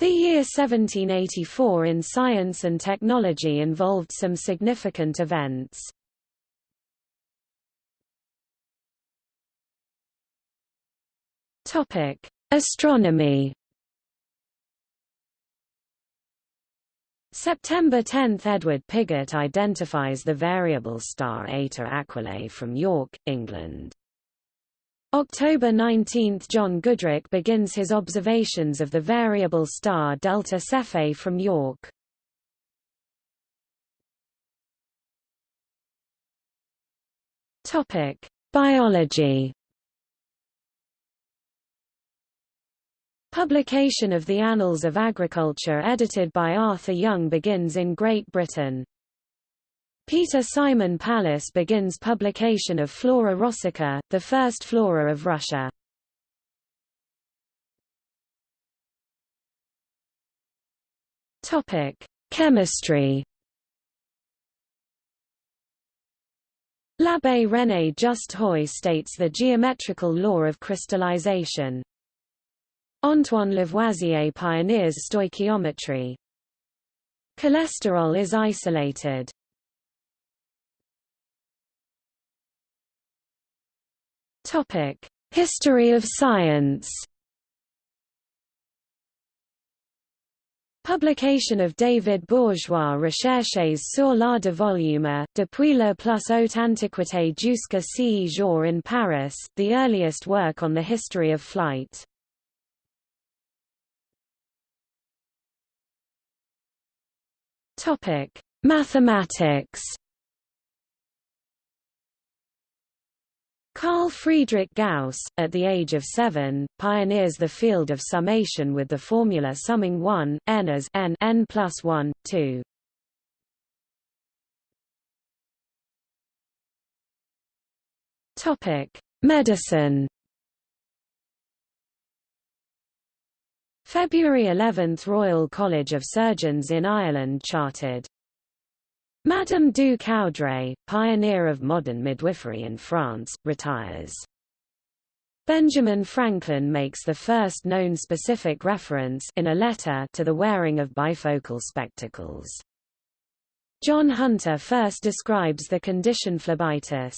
The year 1784 in science and technology involved some significant events. Topic: Astronomy. September 10 – Edward Pigott identifies the variable star Eta Aquilae from York, England. October 19 – John Goodricke begins his observations of the variable star Delta Cephei from York. Biology Publication of the Annals of Agriculture edited by Arthur Young begins in Great Britain. Peter Simon Pallas begins publication of Flora Rossica, the first flora of Russia. Topic: Chemistry. L'Abbé René Just Haüy states the geometrical law of crystallization. Antoine Lavoisier pioneers stoichiometry. Cholesterol is isolated. History of science. Publication of David Bourgeois Recherches sur la de volume, depuis la plus haute antiquité jusqu'à ce jour in Paris, the earliest work on the history of flight. Mathematics. Carl Friedrich Gauss, at the age of seven, pioneers the field of summation with the formula summing 1, n as n, n plus 1, 2. Topic: Medicine. February 11 – Royal College of Surgeons in Ireland charted Madame du Coudray, pioneer of modern midwifery in France, retires. Benjamin Franklin makes the first known specific reference in a letter to the wearing of bifocal spectacles. John Hunter first describes the condition phlebitis.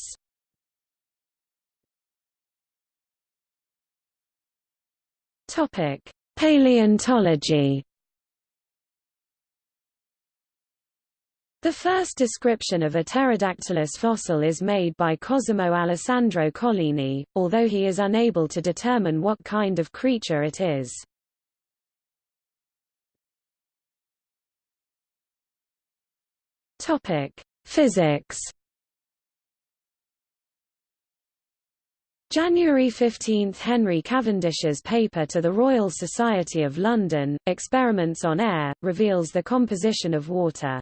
Topic: Paleontology The first description of a pterodactylus fossil is made by Cosimo Alessandro Collini, although he is unable to determine what kind of creature it is. Topic: Physics. January 15 – Henry Cavendish's paper to the Royal Society of London, Experiments on Air, reveals the composition of water.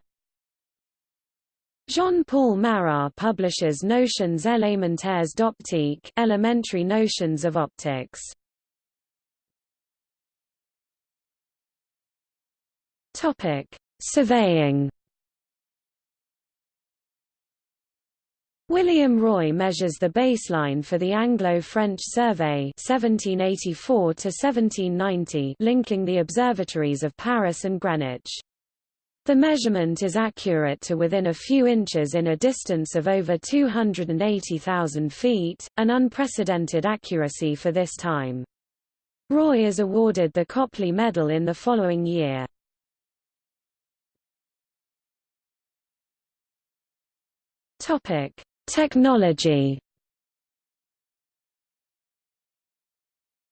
Jean-Paul Marat publishes Notions élémentaires d'optique elementary notions of optics. Topic: Surveying. William Roy measures the baseline for the Anglo-French Survey (1784–1790), linking the observatories of Paris and Greenwich. The measurement is accurate to within a few inches in a distance of over 280,000 feet, an unprecedented accuracy for this time. Roy is awarded the Copley Medal in the following year. Topic: Technology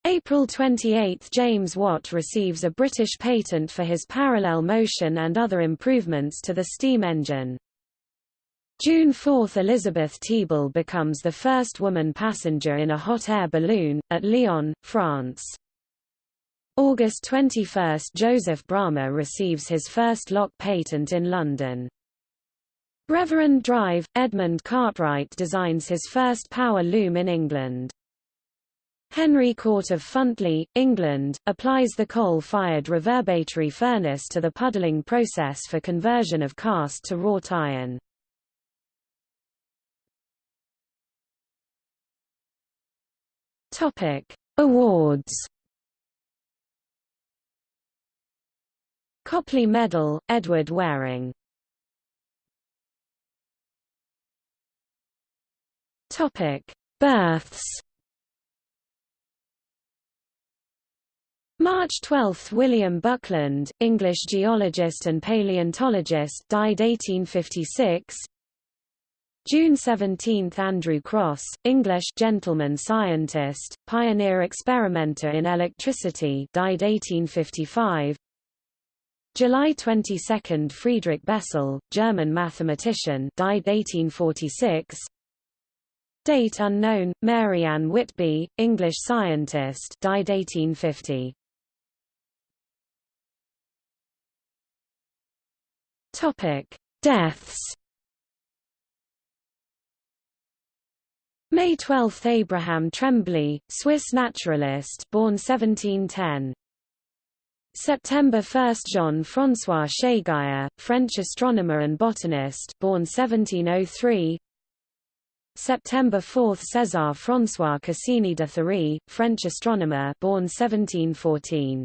April 28 – James Watt receives a British patent for his parallel motion and other improvements to the steam engine. June 4 – Elizabeth Thibault becomes the first woman passenger in a hot air balloon, at Lyon, France. August 21 – Joseph Bramah receives his first lock patent in London. Reverend Drive – Edmund Cartwright designs his first power loom in England. Henry Cort of Funtley, England, applies the coal-fired reverberatory furnace to the puddling process for conversion of cast to wrought iron. Topic: Awards. Copley Medal, Edward Waring Topic: Births. March 12 – William Buckland, English geologist and paleontologist died 1856 June 17 – Andrew Crosse, English gentleman scientist, pioneer experimenter in electricity died 1855 July 22 – Friedrich Bessel, German mathematician died 1846 Date unknown, Mary Ann Whitby, English scientist died 1850. Topic: Deaths. May 12 Abraham Trembley, Swiss naturalist born 1710. September 1 Jean-François Chégaillard, French astronomer and botanist born 1703 September 4 César François Cassini de Thury, French astronomer born 1714.